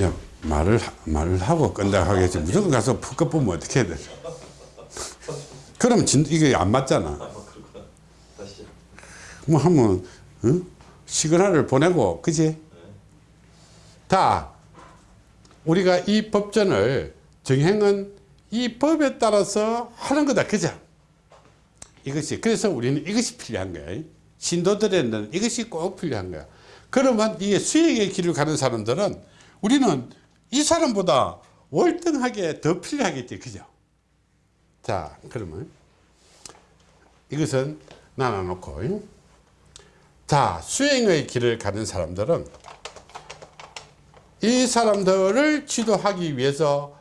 야 말을 하- 말을 하고 끈다 하겠지 무조건 가서 푹 뽑으면 어떻게 해야 돼? 그러면 진 이게 안 맞잖아. 다시 뭐 하면 어? 시그널을 보내고 그지? 다 우리가 이 법전을 정행은 이 법에 따라서 하는 거다 그죠? 이것이 그래서 우리는 이것이 필요한 거야. 신도들에는 이것이 꼭 필요한 거야. 그러면 이게 수행의 길을 가는 사람들은 우리는 이 사람보다 월등하게 더 필요하겠지 그죠? 자 그러면 이것은 나눠놓고 자 수행의 길을 가는 사람들은 이 사람들을 지도하기 위해서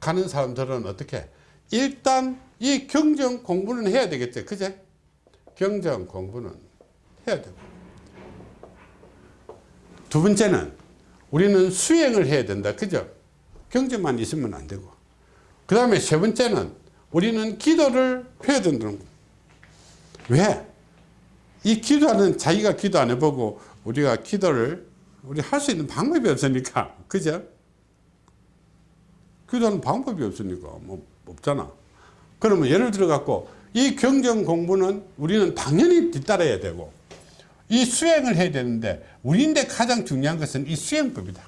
가는 사람들은 어떻게? 일단 이 경정 공부는 해야 되겠죠 그제? 경정 공부는 해야 되고. 두 번째는 우리는 수행을 해야 된다. 그죠? 경정만 있으면 안 되고. 그 다음에 세 번째는 우리는 기도를 해야 된다는 거예요 왜? 이 기도하는 자기가 기도 안 해보고 우리가 기도를 우리 할 수 있는 방법이 없으니까. 그죠? 기도하는 방법이 없으니까 뭐 없잖아. 그러면 예를 들어 갖고 이 경정 공부는 우리는 당연히 뒤따라야 되고 이 수행을 해야 되는데 우리인데 가장 중요한 것은 이 수행법이다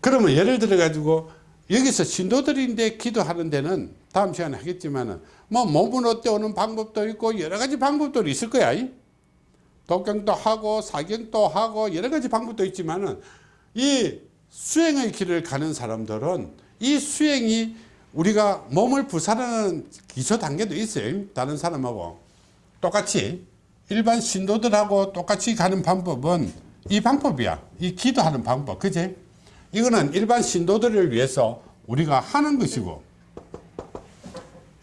그러면 예를 들어 가지고 여기서 신도들인데 기도하는 데는 다음 시간에 하겠지만은 뭐 몸은 어때 오는 방법도 있고 여러 가지 방법들이 있을 거야. 이? 독경도 하고 사경도 하고 여러 가지 방법도 있지만은 이 수행의 길을 가는 사람들은 이 수행이 우리가 몸을 부살하는 기초 단계도 있어요. 다른 사람하고 똑같이 일반 신도들하고 똑같이 가는 방법은 이 방법이야. 이 기도하는 방법. 그지? 이거는 일반 신도들을 위해서 우리가 하는 것이고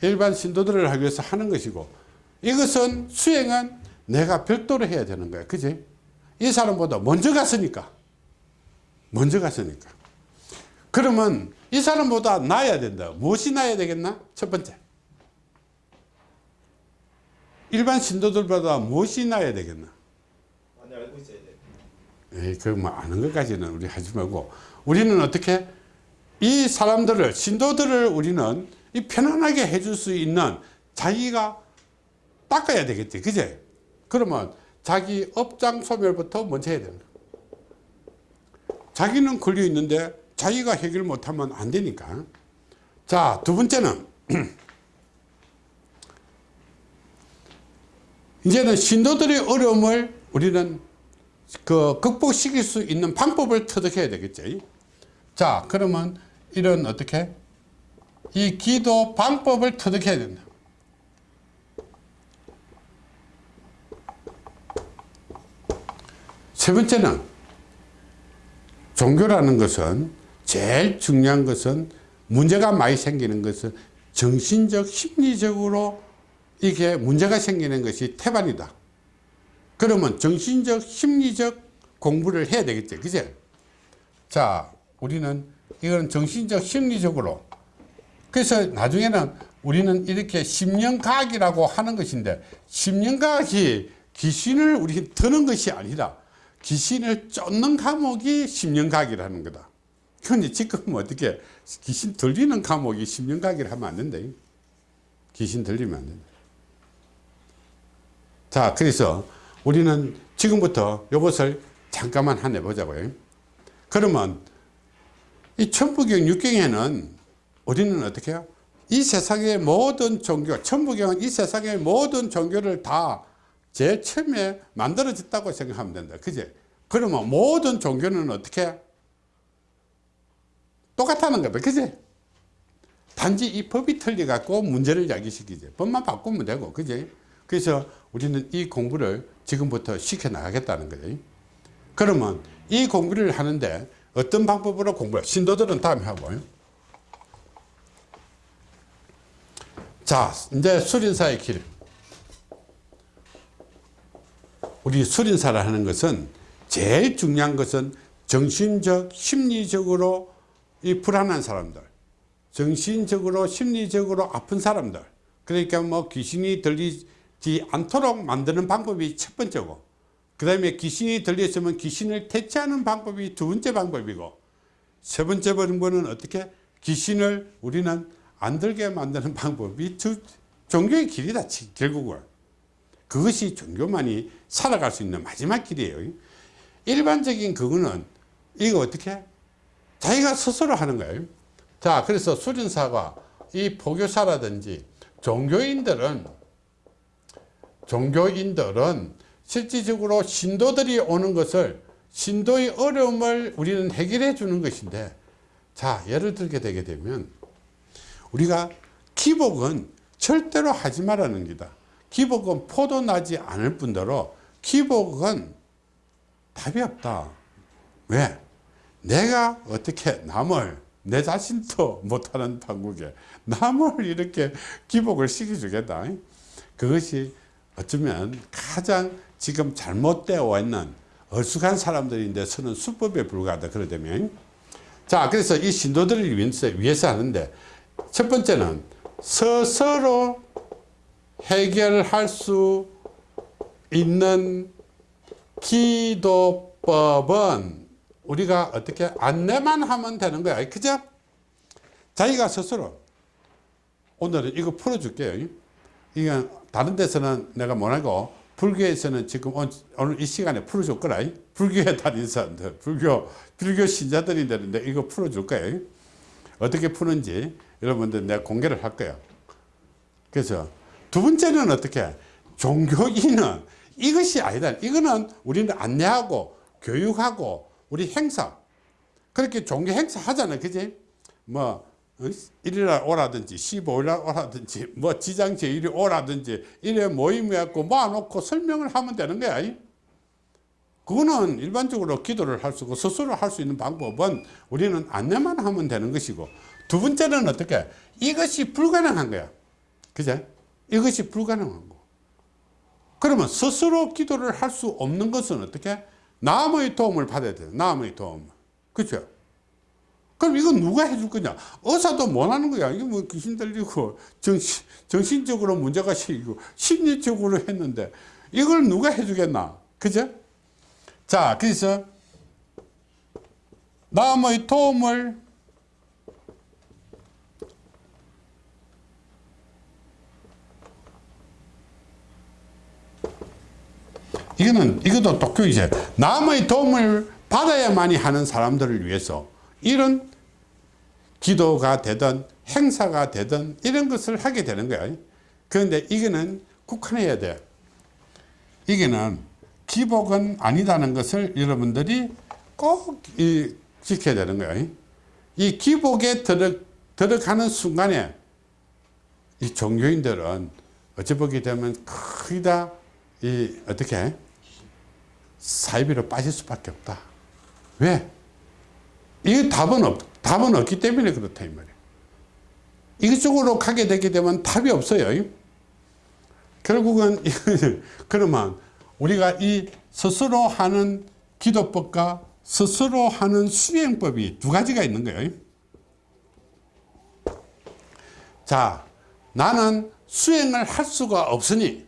일반 신도들을 하기 위해서 하는 것이고 이것은 수행은 내가 별도로 해야 되는 거야. 그지 이 사람보다 먼저 갔으니까. 먼저 갔으니까. 그러면 이 사람보다 나아야 된다. 무엇이 나아야 되겠나? 첫 번째 일반 신도들보다 무엇이 나아야 되겠나? 많이 알고 있어야 돼. 에이, 그뭐 아는 것까지는 우리 하지 말고. 우리는 어떻게 이 사람들을 신도들을 우리는 이 편안하게 해줄 수 있는 자기가 닦아야 되겠지. 그제? 그러면 자기 업장 소멸부터 먼저 해야 된다. 자기는 걸려 있는데 자기가 해결 못하면 안 되니까. 자 두 번째는 이제는 신도들의 어려움을 우리는 그 극복시킬 수 있는 방법을 터득해야 되겠지 자 그러면 이런 어떻게 이 기도 방법을 터득해야 된다. 세 번째는 종교라는 것은 제일 중요한 것은 문제가 많이 생기는 것은 정신적 심리적으로 이게 문제가 생기는 것이 태반이다. 그러면 정신적 심리적 공부를 해야 되겠죠. 그제? 자 우리는 이건 정신적 심리적으로. 그래서 나중에는 우리는 이렇게 심령과학이라고 하는 것인데 심령과학이 귀신을 우리 드는 것이 아니라 귀신을 쫓는 과목이 심령과학이라는 거다. 그런데 지금 어떻게 귀신 들리는 과목이 심령과학이라 하면 안 된다. 귀신 들리면 안 된다 자 그래서 우리는 지금부터 이것을 잠깐만 한 해보자고요. 그러면 이 천부경 육경에는 우리는 어떻게 해요? 이 세상의 모든 종교 천부경은 이 세상의 모든 종교를 다 제일 처음에 만들어졌다고 생각하면 된다. 그제? 그러면 모든 종교는 어떻게 해요? 똑같다는 거다. 그제? 단지 이 법이 틀려 갖고 문제를 야기시키지. 법만 바꾸면 되고 그제 그래서 우리는 이 공부를 지금부터 시켜 나가겠다는 거예요. 그러면 이 공부를 하는데 어떤 방법으로 공부해? 신도들은 다음에 하고요. 자 이제 수린사의 길. 우리 수린사를 하는 것은 제일 중요한 것은 정신적 심리적으로 이 불안한 사람들 정신적으로 심리적으로 아픈 사람들. 그러니까 뭐 귀신이 들리 지 않도록 만드는 방법이 첫 번째고 그 다음에 귀신이 들렸으면 귀신을 퇴치하는 방법이 두 번째 방법이고 세 번째 번은 어떻게 귀신을 우리는 안 들게 만드는 방법이 저 종교의 길이다 치- 결국은. 그것이 종교만이 살아갈 수 있는 마지막 길이에요. 일반적인 그거는 이거 어떻게? 자기가 스스로 하는 거예요. 자 그래서 수련사가 이 포교사라든지 종교인들은 종교인들은 실질적으로 신도들이 오는 것을 신도의 어려움을 우리는 해결해 주는 것인데 자 예를 들게 되게 되면 우리가 기복은 절대로 하지 말라는 기다. 기복은 포도 나지 않을 뿐더러 기복은 답이 없다. 왜? 내가 어떻게 남을 내 자신도 못하는 판국에 남을 이렇게 기복을 시켜주겠다. 그것이 어쩌면 가장 지금 잘못되어 있는 어수간 사람들인데 서는 수법에 불과하다 그러다면. 자 그래서 이 신도들을 위해서, 위해서 하는데 첫 번째는 스스로 해결할 수 있는 기도법은 우리가 어떻게 안내만 하면 되는 거야. 그죠? 자기가 스스로. 오늘은 이거 풀어줄게요. 이건 다른 데서는 내가 못하고? 불교에서는 지금 온- 오늘 이 시간에 풀어줄 거라 불교에 다니는 사람들 불교 불교 신자들이 되는데 이거 풀어줄 거예요 어떻게 푸는지 여러분들 내가 공개를 할 거예요 그래서 두 번째는 어떻게? 종교인은 이것이 아니다. 이거는 우리는 안내하고 교육하고 우리 행사. 그렇게 종교 행사 하잖아요 그지? 뭐 어? 일요일날 오라든지 15일날 오라든지 뭐 지장 제일이 오라든지 이래 모임해갖고 모아놓고 설명을 하면 되는 거야. 이. 그거는 일반적으로 기도를 할 수 있고 스스로 할 수 있는 방법은 우리는 안내만 하면 되는 것이고 두 번째는 어떻게? 이것이 불가능한 거야. 그제? 이것이 불가능한 거. 그러면 스스로 기도를 할 수 없는 것은 어떻게? 남의 도움을 받아야 돼 남의 도움 그죠 그럼 이건 누가 해줄 거냐? 의사도 못하는 거야. 이게 뭐 귀신 들리고 정신, 정신적으로 문제가 생기고 심리적으로 했는데 이걸 누가 해주겠나? 그죠? 자 그래서 남의 도움을 이거는 이것도 독교이제 남의 도움을 받아야만이 하는 사람들을 위해서 이런 기도가 되든 행사가 되든 이런 것을 하게 되는 거야 그런데 이거는 국한해야 돼 이게는 기복은 아니다는 것을 여러분들이 꼭 이, 지켜야 되는 거야 이 기복에 들어, 들어가는 순간에 이 종교인들은 어찌 보게 되면 거의 다이 어떻게 사이비로 빠질 수밖에 없다. 왜? 이 답은 없, 답은 없기 때문에 그렇다 이 말이야. 이쪽으로 가게 되게 되면 답이 없어요. 결국은 그러면 우리가 이 스스로 하는 기도법과 스스로 하는 수행법이 두 가지가 있는 거예요. 자, 나는 수행을 할 수가 없으니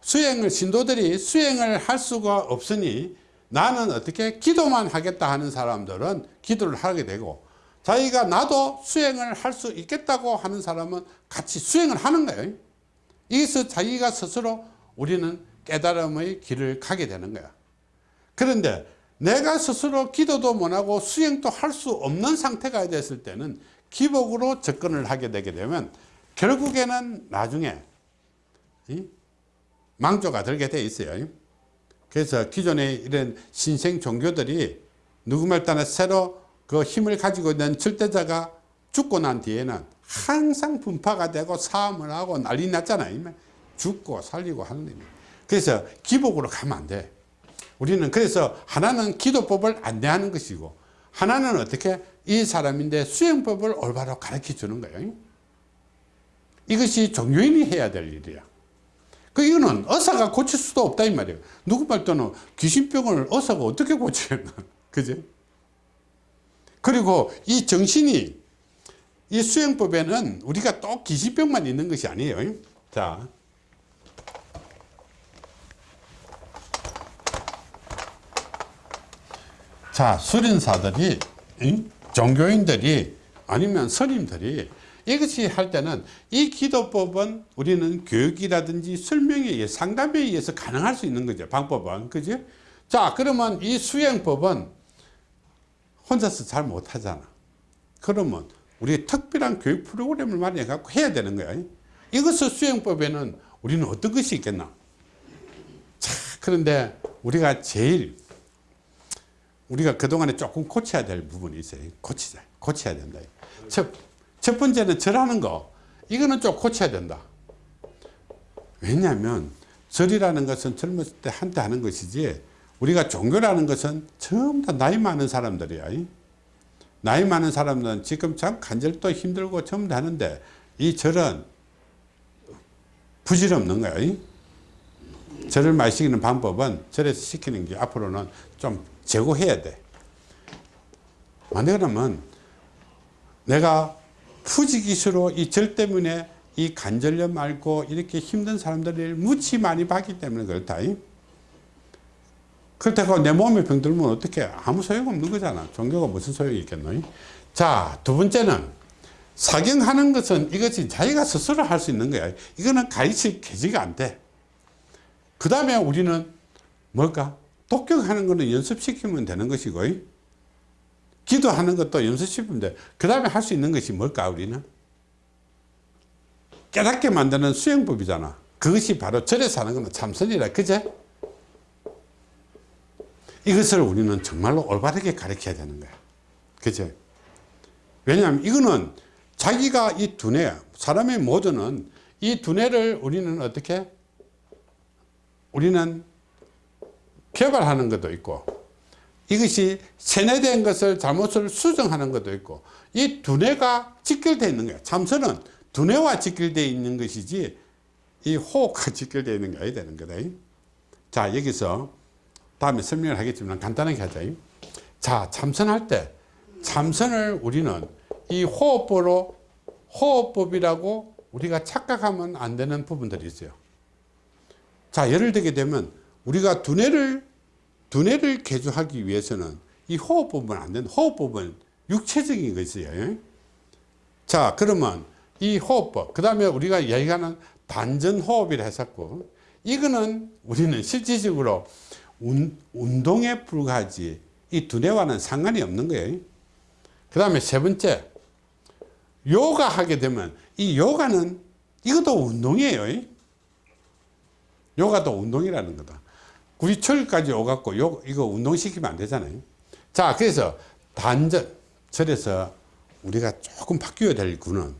수행을 신도들이 수행을 할 수가 없으니 나는 어떻게 기도만 하겠다 하는 사람들은 기도를 하게 되고 자기가 나도 수행을 할 수 있겠다고 하는 사람은 같이 수행을 하는 거예요 여기서 자기가 스스로 우리는 깨달음의 길을 가게 되는 거야 그런데 내가 스스로 기도도 못하고 수행도 할 수 없는 상태가 됐을 때는 기복으로 접근을 하게 되게 되면 결국에는 나중에 이? 망조가 들게 돼 있어요. 그래서 기존의 이런 신생 종교들이 누구말 따나 새로 그 힘을 가지고 있는 절대자가 죽고 난 뒤에는 항상 분파가 되고 싸움을 하고 난리 났잖아요. 죽고 살리고 하는 일이. 그래서 기복으로 가면 안 돼. 우리는 그래서 하나는 기도법을 안내하는 것이고 하나는 어떻게 이 사람인데 수행법을 올바로 가르쳐 주는 거예요. 이것이 종교인이 해야 될 일이야. 그 이거는 의사가 고칠 수도 없다 이 말이에요. 누구 말도는 귀신병을 의사가 어떻게 고치겠나. 그지? 그리고 이 정신이 이 수행법에는 우리가 또 귀신병만 있는 것이 아니에요. 자. 자, 수련사들이 응? 종교인들이 아니면 스님들이 이것이 할 때는 이 기도법은 우리는 교육이라든지 설명에 의해 상담에 의해서 가능할 수 있는 거죠 방법은. 그지? 자 그러면 이 수행법은 혼자서 잘 못하잖아. 그러면 우리 특별한 교육 프로그램을 마련해 갖고 해야 되는 거야. 이것을 수행법에는 우리는 어떤 것이 있겠나? 자 그런데 우리가 제일 우리가 그동안에 조금 고쳐야 될 부분이 있어요. 고치자 고쳐야 된다. 첫, 첫 번째는 절하는 거. 이거는 좀 고쳐야 된다. 왜냐하면 절이라는 것은 젊었을 때 한때 하는 것이지 우리가 종교라는 것은 전부 다 나이 많은 사람들이야. 나이 많은 사람들은 지금 참 간절도 힘들고 전부 다 하는데 이 절은 부질없는 거야. 절을 많이 시키는 방법은 절에서 시키는 게 앞으로는 좀 제고해야 돼. 만약 그러면 내가 푸지기수로 이 절 때문에 이 관절염 앓고 이렇게 힘든 사람들을 무지 많이 봤기 때문에 그렇다. 그렇다고 내 몸에 병들면 어떻게 아무 소용없는 거잖아. 종교가 무슨 소용이 있겠노? 자 두 번째는 사경하는 것은 이것이 자기가 스스로 할 수 있는 거야. 이거는 가르칠 계지가 안 돼 그 다음에 우리는 뭘까? 독경하는 거는 연습시키면 되는 것이고 기도하는 것도 연습시키면 돼그 다음에 할 수 있는 것이 뭘까 우리는? 깨닫게 만드는 수행법이잖아. 그것이 바로 절에서 하는 거는 참선이라 그제? 이것을 우리는 정말로 올바르게 가르쳐야 되는 거야. 그제? 왜냐하면 이거는 자기가 이 두뇌 사람의 모두는 이 두뇌를 우리는 어떻게? 우리는 개발하는 것도 있고 이것이 세뇌된 것을 잘못을 수정하는 것도 있고 이 두뇌가 직결되어 있는 거야 참선은 두뇌와 직결되어 있는 것이지 이 호흡과 직결되어 있는 게 아니야 되는 거다. 자 여기서 다음에 설명을 하겠지만 간단하게 하자. 자 참선할 때 참선을 우리는 이 호흡법으로 호흡법이라고 우리가 착각하면 안 되는 부분들이 있어요. 자 예를 들게 되면 우리가 두뇌를 두뇌를 개조하기 위해서는 이 호흡법은 안 된다 호흡법은 육체적인 것이에요. 자 그러면 이 호흡법 그 다음에 우리가 얘기하는 단전호흡이라 했었고 이거는 우리는 실질적으로 운, 운동에 불과하지 이 두뇌와는 상관이 없는 거예요. 그 다음에 세 번째 요가 하게 되면 이 요가는 이것도 운동이에요. 요가도 운동이라는 거다 우리 철까지 오갖고 요, 이거 운동시키면 안 되잖아요. 자 그래서 단전 절에서 우리가 조금 바뀌어야 될 구는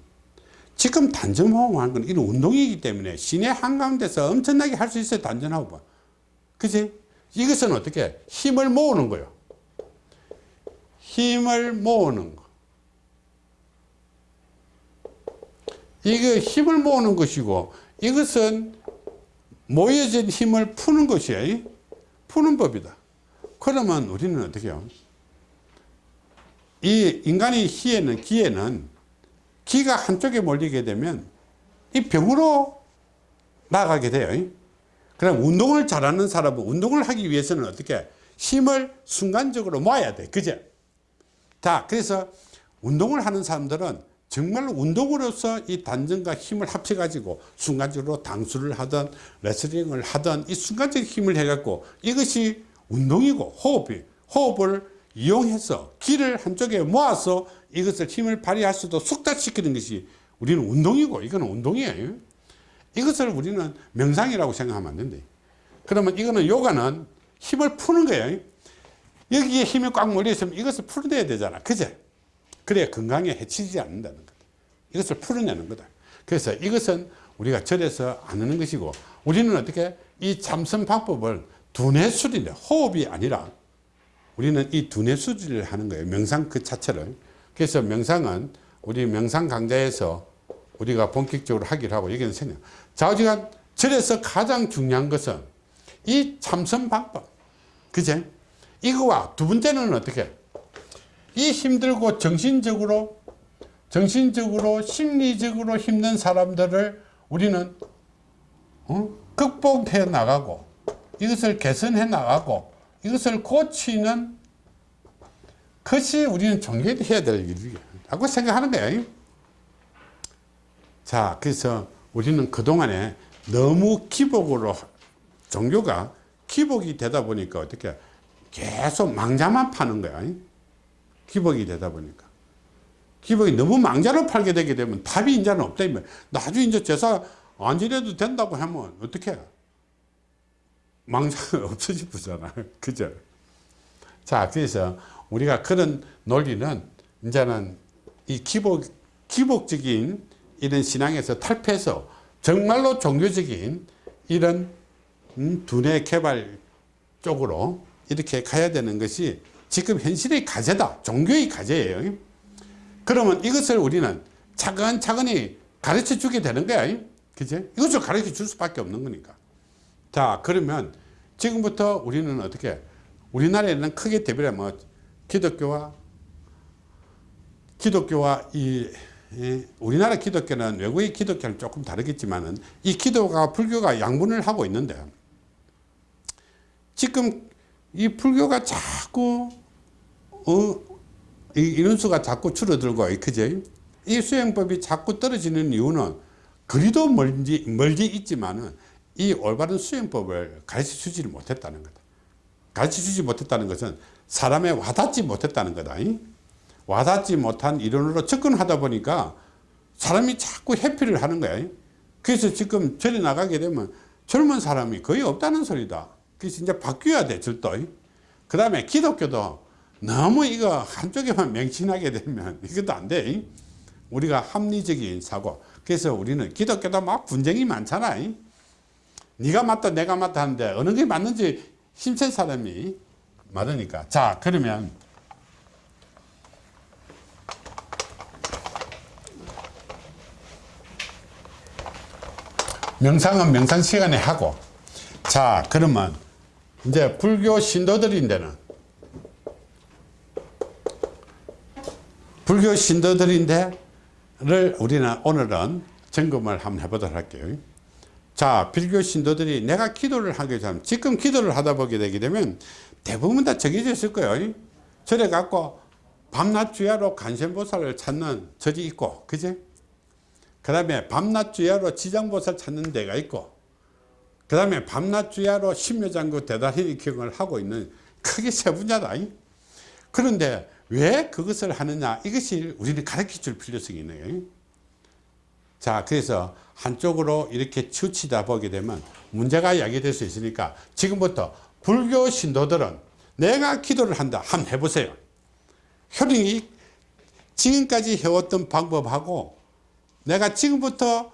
지금 단전호흡 하는 건 이런 운동이기 때문에 시내 한가운데서 엄청나게 할 수 있어요 단전호흡 그치? 이것은 어떻게 힘을 모으는 거예요. 힘을 모으는 거. 이게 힘을 모으는 것이고 이것은 모여진 힘을 푸는 것이에요 푸는 법이다. 그러면 우리는 어떻게 해요? 이 인간의 희에는 기에는 기가 한쪽에 몰리게 되면 이 병으로 나가게 돼요. 그럼 운동을 잘하는 사람은 운동을 하기 위해서는 어떻게 힘을 순간적으로 모아야 돼. 그죠? 자 그래서 운동을 하는 사람들은 정말로 운동으로서 이 단전과 힘을 합쳐 가지고 순간적으로 당수를 하든 레슬링을 하든 이 순간적 힘을 해 갖고 이것이 운동이고 호흡이 호흡을 이용해서 기를 한쪽에 모아서 이것을 힘을 발휘할 수도 숙달시키는 것이 우리는 운동이고 이거는 운동이에요. 이것을 우리는 명상이라고 생각하면 안 된대. 그러면 이거는 요가는 힘을 푸는 거예요. 여기에 힘이 꽉 몰려 있으면 이것을 풀어내야 되잖아. 그제 그래야 건강에 해치지 않는다는 거다. 이것을 풀어내는 거다. 그래서 이것은 우리가 절에서 안 하는 것이고 우리는 어떻게 이 참선 방법을 두뇌 수리인데 호흡이 아니라 우리는 이 두뇌 수리를 하는 거예요. 명상 그 자체를. 그래서 명상은 우리 명상 강좌에서 우리가 본격적으로 하기로 하고 여기는 생각 좌우지간 절에서 가장 중요한 것은 이 참선 방법. 그제? 이거와 두 번째는 어떻게 이 힘들고 정신적으로 정신적으로 심리적으로 힘든 사람들을 우리는 어? 극복해 나가고 이것을 개선해 나가고 이것을 고치는 그것이 우리는 종교에 해야 될 일이라고 생각하는 거예요. 자, 그래서 우리는 그동안에 너무 기복으로 종교가 기복이 되다 보니까 어떻게 계속 망자만 파는 거야. 기복이 되다 보니까. 기복이 너무 망자로 팔게 되게 되면 답이 이제는 없다. 나중에 이제 제사 안 지내도 된다고 하면 어떻게 망자가 없어지잖아. 그죠? 자, 그래서 우리가 그런 논리는 이제는 이 기복, 기복적인 이런 신앙에서 탈피해서 정말로 종교적인 이런 음, 두뇌 개발 쪽으로 이렇게 가야 되는 것이 지금 현실의 과제다. 종교의 과제예요. 그러면 이것을 우리는 차근차근히 가르쳐 주게 되는 거야. 그지? 이것을 가르쳐 줄 수밖에 없는 거니까. 자, 그러면 지금부터 우리는 어떻게, 우리나라에는 크게 대비하면 뭐 기독교와, 기독교와 이, 이 우리나라 기독교는 외국의 기독교는 조금 다르겠지만은 이 기도가 불교가 양분을 하고 있는데 지금 이 불교가 자꾸 어, 이 인원수가 자꾸 줄어들고 그제 이 수행법이 자꾸 떨어지는 이유는 그리도 멀지, 멀지 있지만은 이 올바른 수행법을 가르쳐 주지를 못했다는 거다. 가르쳐 주지 못했다는 것은 사람에 와닿지 못했다는 거다. 와닿지 못한 이론으로 접근하다 보니까 사람이 자꾸 회피를 하는 거야. 그래서 지금 절에 나가게 되면 젊은 사람이 거의 없다는 소리다. 그래서 이제 바뀌어야 돼, 절도. 그 다음에 기독교도 너무 이거 한쪽에만 맹신하게 되면 이것도 안 돼. 우리가 합리적인 사고. 그래서 우리는 기독교도 막 분쟁이 많잖아. 네가 맞다 내가 맞다 하는데 어느 게 맞는지 힘센 사람이 많으니까. 자 그러면 명상은 명상 시간에 하고 자 그러면 이제 불교 신도들인데는 불교 신도들인데를 우리는 오늘은 점검을 한번 해보도록 할게요. 자, 불교 신도들이 내가 기도를 하게 되면 지금 기도를 하다 보게 되게 되면 대부분 다 정해져 있을 거예요. 저래 갖고 밤낮 주야로 간센보살을 찾는 절이 있고, 그지? 그 다음에 밤낮 주야로 지장보살 찾는 데가 있고, 그 다음에 밤낮 주야로 심묘장구 대단히 기억을 하고 있는 크게 세 분야다. 그런데 왜 그것을 하느냐? 이것이 우리는 가르쳐 줄 필요성이 있네요. 자 그래서 한쪽으로 이렇게 치우치다 보게 되면 문제가 야기될 수 있으니까 지금부터 불교 신도들은 내가 기도를 한다. 한번 해보세요. 효령이 지금까지 해왔던 방법하고 내가 지금부터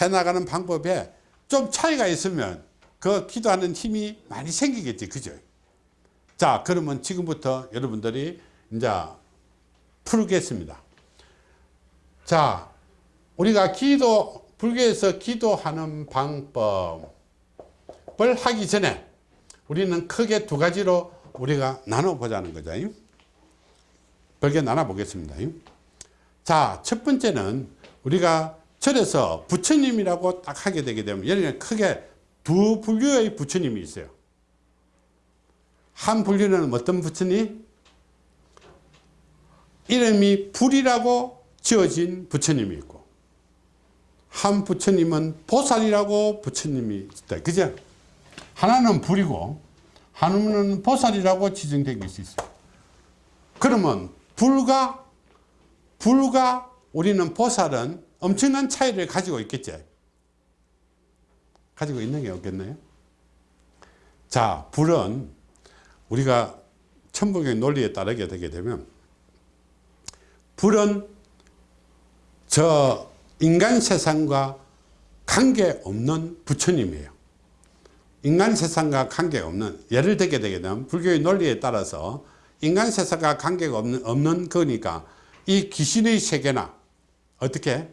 해나가는 방법에 좀 차이가 있으면 그 기도하는 힘이 많이 생기겠지. 그죠? 자 그러면 지금부터 여러분들이 이제 풀겠습니다. 자, 우리가 기도, 불교에서 기도하는 방법을 하기 전에 우리는 크게 두 가지로 우리가 나눠보자는 거죠. 별개 나눠보겠습니다. 자, 첫 번째는 우리가 절에서 부처님이라고 딱 하게 되게 되면 예를 크게 두 불교의 부처님이 있어요. 한 불교는 어떤 부처님? 이름이 불이라고 지어진 부처님이 있고 한 부처님은 보살이라고 부처님이 있다. 그죠? 하나는 불이고 하나는 보살이라고 것이 있어요. 그러면 불과 불과 우리는 보살은 엄청난 차이를 가지고 있겠지. 가지고 있는 게 없겠나요? 자, 불은 우리가 천국의 논리에 따르게 되게 되면 불은 저 인간 세상과 관계없는 부처님이에요. 인간 세상과 관계없는 예를 들게 되게 되면 불교의 논리에 따라서 인간 세상과 관계가 없는, 없는 거니까 이 귀신의 세계나 어떻게?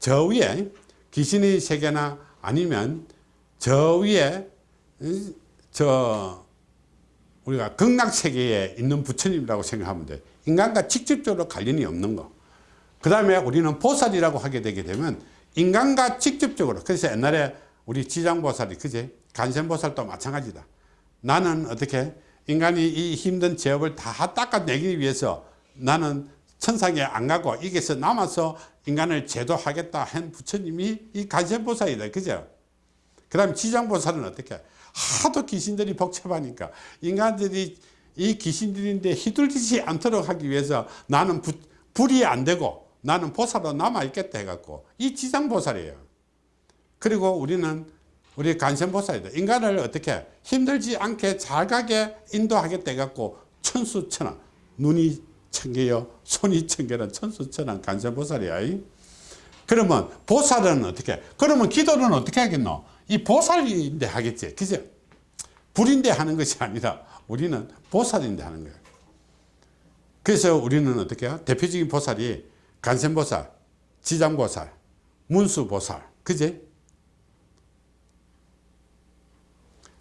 저 위에 귀신의 세계나 아니면 저 위에 저 우리가 극락세계에 있는 부처님이라고 생각하면 돼 인간과 직접적으로 관련이 없는 거. 그 다음에 우리는 보살이라고 하게 되게 되면 인간과 직접적으로 그래서 옛날에 우리 지장보살이 그제 간센보살도 마찬가지다. 나는 어떻게 인간이 이 힘든 죄업을 다 닦아내기 위해서 나는 천상에 안 가고 여기서 남아서 인간을 제도하겠다 한 부처님이 이 간센보살이다 그죠 그 다음에 지장보살은 어떻게 하도 귀신들이 복잡하니까 인간들이 이 귀신들인데 휘둘리지 않도록 하기 위해서 나는 부, 불이 안 되고 나는 보살로 남아있겠다 해갖고 이 지장보살이에요. 그리고 우리는 우리 간센보살이다. 인간을 어떻게 힘들지 않게 잘 가게 인도하겠다 해갖고 천수천왕 눈이 천개요 손이 천개는 천수천왕 간센보살이야. 이. 그러면 보살은 어떻게 그러면 기도는 어떻게 하겠노? 이 보살인데 하겠지. 그죠? 불인데 하는 것이 아니라 우리는 보살인데 하는 거예요. 그래서 우리는 어떻게 해요? 대표적인 보살이 간센보살 지장보살 문수보살. 그지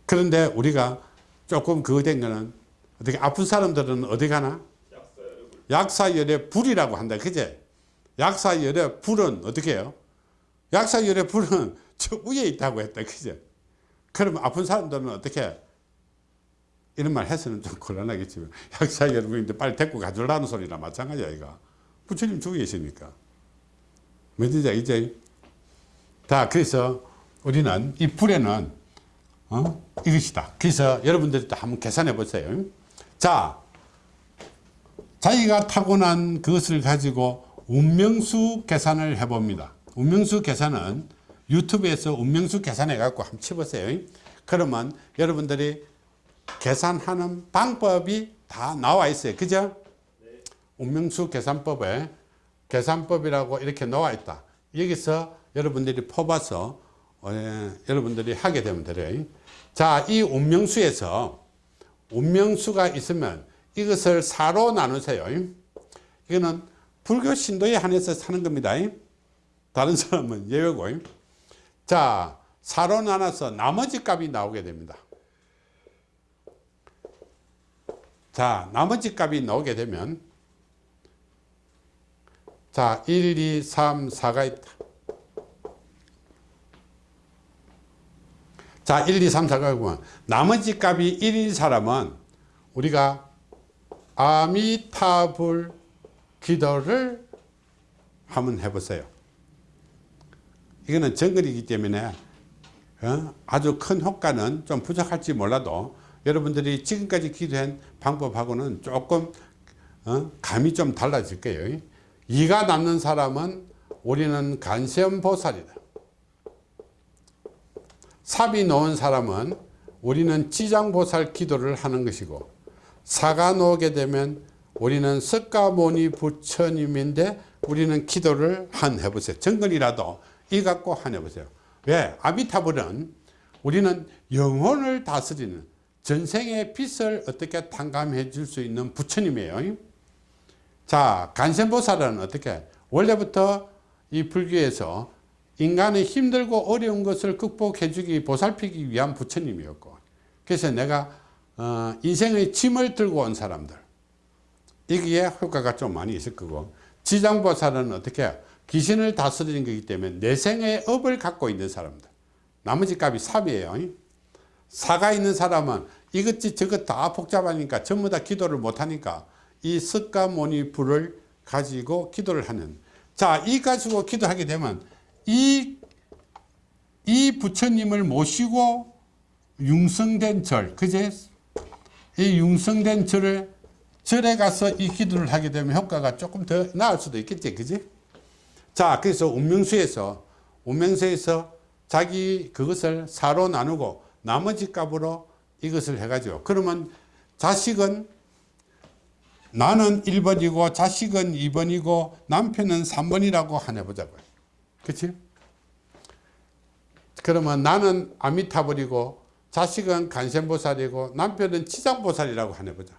그런데 우리가 조금 그거 된 거는 어떻게 아픈 사람들은 어디 가나? 약사열의 불이라고 한다. 그제? 약사열의 불은 어떻게 해요? 약사열의 불은 저 위에 있다고 했다. 그죠 그러면 아픈 사람들은 어떻게 이런 말 해서는 좀 곤란하겠지만 약사열의 불인데 빨리 데리고 가주라는 소리나 마찬가지야 이거 부처님 죽어 계시니까 뭔지 이제 다 그래서 우리는 이 불에는 어? 이것이다 그래서 여러분들도 한번 계산해 보세요 자 자기가 타고난 그것을 가지고 운명수 계산을 해 봅니다. 운명수 계산은 유튜브에서 운명수 계산해 갖고 한번 쳐보세요. 그러면 여러분들이 계산하는 방법이 다 나와 있어요. 그죠? 운명수 계산법에 계산법이라고 이렇게 나와 있다. 여기서 여러분들이 뽑아서 어, 여러분들이 하게 되면 돼요. 자, 이 운명수에서 운명수가 있으면 이것을 사로 나누세요. 이거는 불교 신도에 한해서 사는 겁니다. 다른 사람은 예외고. 자, 사로 나눠서 나머지 값이 나오게 됩니다. 자, 나머지 값이 나오게 되면 자, 1, 2, 3, 4가 있다. 자, 1, 2, 3, 4가 있고 나머지 값이 1인 사람은 우리가 아미타불 기도를 한번 해보세요. 이거는 정글이기 때문에 어? 아주 큰 효과는 좀 부족할지 몰라도 여러분들이 지금까지 기도한 방법하고는 조금 어? 감이 좀 달라질 거예요. 이가 남는 사람은 우리는 간세음 보살이다. 삽이 놓은 사람은 우리는 지장보살 기도를 하는 것이고 사가 놓게 되면 우리는 석가모니 부처님인데 우리는 기도를 한 해보세요. 정글이라도 이 갖고 한 해보세요. 왜? 아비타불은 우리는 영혼을 다스리는 전생의 빛을 어떻게 탕감해 줄 수 있는 부처님이에요. 자, 간센보살은 어떻게? 원래부터 이 불교에서 인간의 힘들고 어려운 것을 극복해 주기, 보살피기 위한 부처님이었고 그래서 내가 어, 인생의 짐을 들고 온 사람들 여기에 효과가 좀 많이 있을 거고 지장보살은 어떻게 귀신을 다스리는 거기 때문에 내생의 업을 갖고 있는 사람들 나머지 값이 삽이에요 사가 있는 사람은 이것지 저것 다 복잡하니까 전부 다 기도를 못하니까 이 석가모니 불을 가지고 기도를 하는. 자이 가지고 기도하게 되면 이, 이 부처님을 모시고 융성된 절 그제? 이 융성된 절을 절에 가서 이 기도를 하게 되면 효과가 조금 더 나을 수도 있겠지 그지? 자 그래서 운명수에서 운명수에서 자기 그것을 사로 나누고 나머지 값으로 이것을 해가지고. 그러면 자식은 나는 1번이고 자식은 2번이고 남편은 3번이라고 하나 보자고요. 그치? 그러면 나는 아미타불이고 자식은 간센보살이고 남편은 치장보살이라고 하나 보자.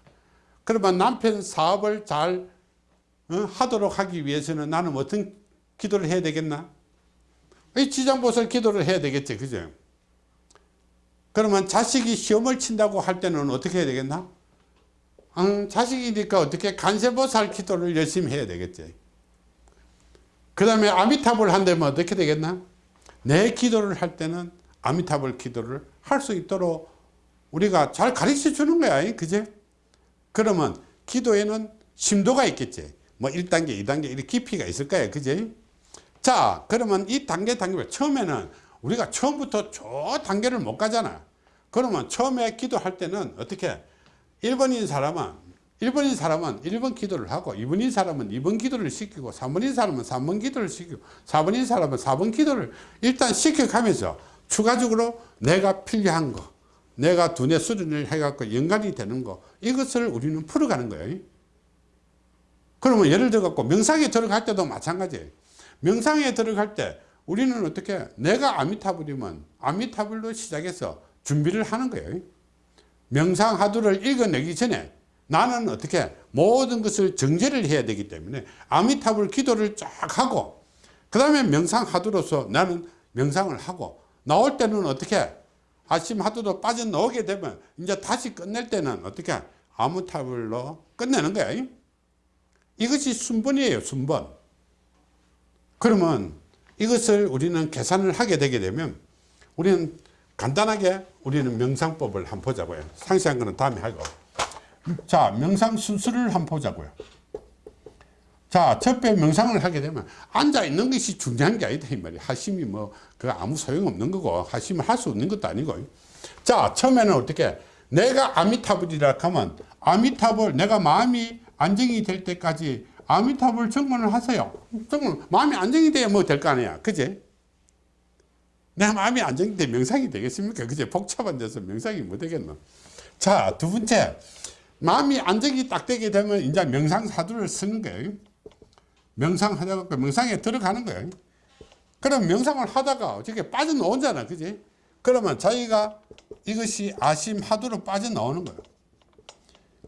그러면 남편 사업을 잘 어, 하도록 하기 위해서는 나는 어떤 기도를 해야 되겠나? 이 치장보살 기도를 해야 되겠지 그죠 그러면 자식이 시험을 친다고 할 때는 어떻게 해야 되겠나 음, 자식이니까 어떻게 간세보살 기도를 열심히 해야 되겠지 그 다음에 아미타불 한다면 어떻게 되겠나 내 기도를 할 때는 아미타불 기도를 할 수 있도록 우리가 잘 가르쳐 주는 거야. 그제? 그러면 기도에는 심도가 있겠지. 뭐 1단계, 2단계 이렇게 깊이가 있을 거예요. 그제? 자, 그러면 이 단계, 단계별 처음에는 우리가 처음부터 저 단계를 못 가잖아. 그러면 처음에 기도할 때는 어떻게? 1번인 사람은 1번인 사람은 1번 기도를 하고 2번인 사람은 2번 기도를 시키고 3번인 사람은 3번 기도를 시키고 4번인 사람은 4번 기도를 일단 시켜가면서 추가적으로 내가 필요한 거 내가 두뇌 수련을 해갖고 연관이 되는 거 이것을 우리는 풀어가는 거예요 그러면 예를 들어 갖고 명상에 들어갈 때도 마찬가지예요 명상에 들어갈 때 우리는 어떻게 내가 아미타불이면 아미타불로 시작해서 준비를 하는 거예요. 명상하두를 읽어내기 전에 나는 어떻게 모든 것을 정제를 해야 되기 때문에 아미타불 기도를 쫙 하고 그 다음에 명상하두로서 나는 명상을 하고 나올 때는 어떻게 아침 하두도 빠져나오게 되면 이제 다시 끝낼 때는 어떻게 아무타불로 끝내는 거야 이것이 순번이에요 순번. 그러면 이것을 우리는 계산을 하게 되게 되면 우리는 간단하게 우리는 명상법을 한번 보자고요. 상세한 거는 다음에 하고. 자 명상 순서를 한번 보자고요. 자 첫배 명상을 하게 되면 앉아 있는 것이 중요한 게 아니다 이 말이야 하심이 뭐 그 아무 소용없는 거고 하심을 할 수 없는 것도 아니고. 자 처음에는 어떻게 내가 아미타불이라 하면 아미타불 내가 마음이 안정이 될 때까지 아미타불 정문을 하세요 정문 마음이 안정이 돼야 뭐 될 거 아니야 그지 내 마음이 안정이 돼 명상이 되겠습니까 그지 복잡한 데서 명상이 뭐 되겠노 자 두 번째 마음이 안정이 딱 되게 되면 이제 명상 사두를 쓰는 거예요. 명상 하다가 명상에 들어가는 거예요. 그럼 명상을 하다가 어떻게 빠져나오잖아. 그지? 그러면 자기가 이것이 아심 하두로 빠져나오는 거예요.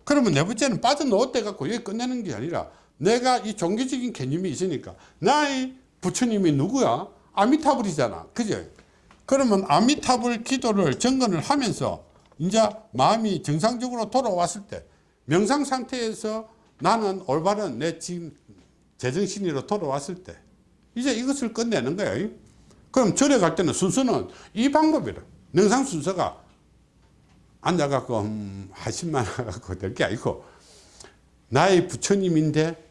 그러면 네 번째는 빠져나올 때 갖고 여기 끝내는 게 아니라 내가 이 종교적인 개념이 있으니까 나의 부처님이 누구야? 아미타불이잖아. 그죠? 그러면 아미타불 기도를 정건을 하면서 이제 마음이 정상적으로 돌아왔을 때 명상 상태에서 나는 올바른 내 지금 제정신으로 돌아왔을 때 이제 이것을 끝내는 거예요 그럼 절에 갈 때는 순서는 이 방법이라 명상 순서가 앉아갖고 음, 하신만 하고 될 게 아니고 나의 부처님인데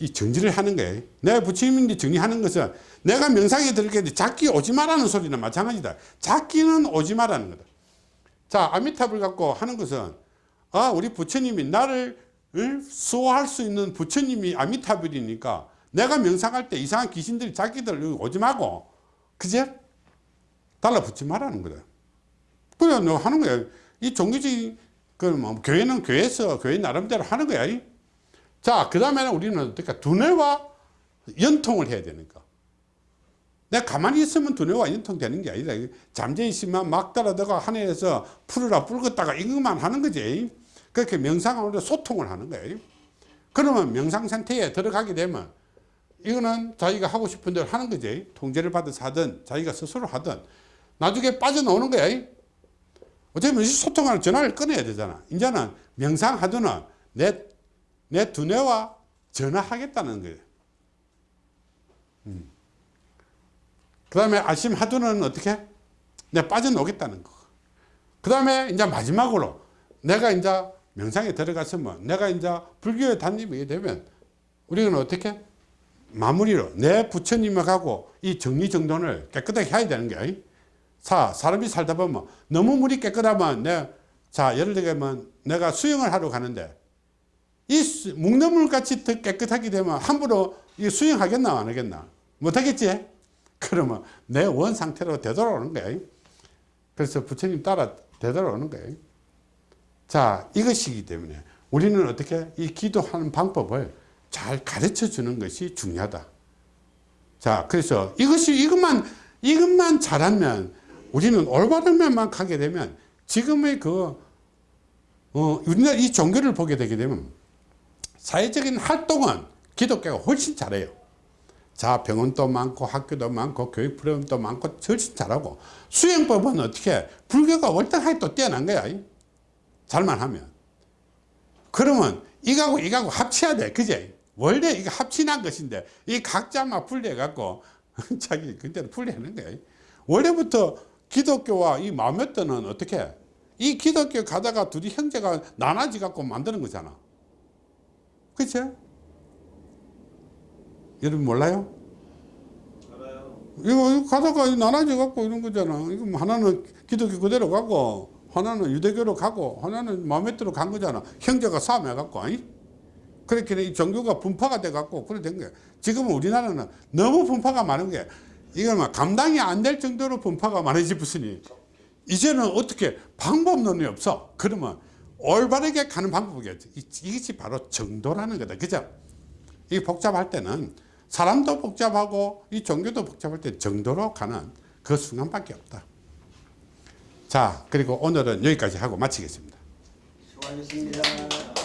이 정지를 하는 거예요 내 부처님인데 정리하는 것은 내가 명상에 돼 작기 오지 마라는 소리는 마찬가지다 작기는 오지 마라는 거다 자, 아미타불 갖고 하는 것은 아, 우리 부처님이 나를 수호할 수 있는 부처님이 아미타불이니까 내가 명상할 때 이상한 귀신들이 자기들 오지 말고 그제 달라붙지 말라는 거다. 그래 너 하는 거야. 이 종교적인 그뭐 교회는 교회에서 교회 나름대로 하는 거야. 자, 그 다음에는 우리는 어떻게 두뇌와 연통을 해야 되니까. 내가 가만히 있으면 두뇌와 연통되는 게 아니라 잠재 있으면 막 따라다가 하늘에서 풀으라 불었다가 이것만 하는 거지. 그렇게 명상으로 소통을 하는 거예요 그러면 명상 상태에 들어가게 되면 이거는 자기가 하고 싶은 대로 하는 거지. 통제를 받아서 하든 자기가 스스로 하든 나중에 빠져나오는 거야. 어쩌면 소통하는 전화를 끊어야 되잖아. 이제는 명상하더는 내, 내 두뇌와 전화하겠다는 거예요 음. 그 다음에 아심 하두는 어떻게? 내가 빠져나오겠다는 거. 그 다음에 이제 마지막으로 내가 이제 명상에 들어갔으면 내가 이제 불교에 단입이 되면 우리는 어떻게? 마무리로 내 부처님하고 이 정리정돈을 깨끗하게 해야 되는 게 사, 사람이 살다 보면 너무 물이 깨끗하면 내, 자, 예를 들면 내가 수영을 하러 가는데 이 묵너물 같이 더 깨끗하게 되면 함부로 이 수영하겠나 안 하겠나? 못하겠지? 그러면 내 원 상태로 되돌아오는 거예요. 그래서 부처님 따라 되돌아오는 거예요. 자, 이것이기 때문에 우리는 어떻게 이 기도하는 방법을 잘 가르쳐 주는 것이 중요하다. 자, 그래서 이것이 이것만 이것만 잘하면 우리는 올바른 면만 가게 되면 지금의 그 어, 우리나라 이 종교를 보게 되게 되면 사회적인 활동은 기독교가 훨씬 잘해요. 자 병원도 많고 학교도 많고 교육 프로그램도 많고 훨씬 잘하고 수행법은 어떻게 불교가 월등하게 또 뛰어난 거야. 잘만 하면. 그러면 이거하고 이거하고 합쳐야 돼. 그제? 원래 이거 합친한 것인데 이 각자만 분리해 갖고 자기 그대로 분리하는 거야. 원래부터 기독교와 이 마음에떠는 어떻게 이 기독교 가다가 둘이 형제가 나눠지 갖고 만드는 거잖아. 그치? 여러분 몰라요? 알아요. 이거, 이거 가다가 나눠져 갖고 이런 거잖아. 이거 뭐 하나는 기독교 그대로 가고, 하나는 유대교로 가고, 하나는 들어 간 거잖아. 형제가 싸움해 갖고, 아니? 그렇게 이 종교가 분파가 돼 갖고, 그래 된 거야. 지금은 우리나라는 너무 분파가 많은 게, 이걸 막 감당이 안 될 정도로 분파가 많아지으니 이제는 어떻게 방법론이 없어. 그러면 올바르게 가는 방법이겠지. 이- 이것이 바로 정도라는 거다. 그죠? 이 복잡할 때는 사람도 복잡하고 이 종교도 복잡할 때 정도로 가는 그 순간밖에 없다. 자, 그리고 오늘은 여기까지 하고 마치겠습니다. 수고하셨습니다.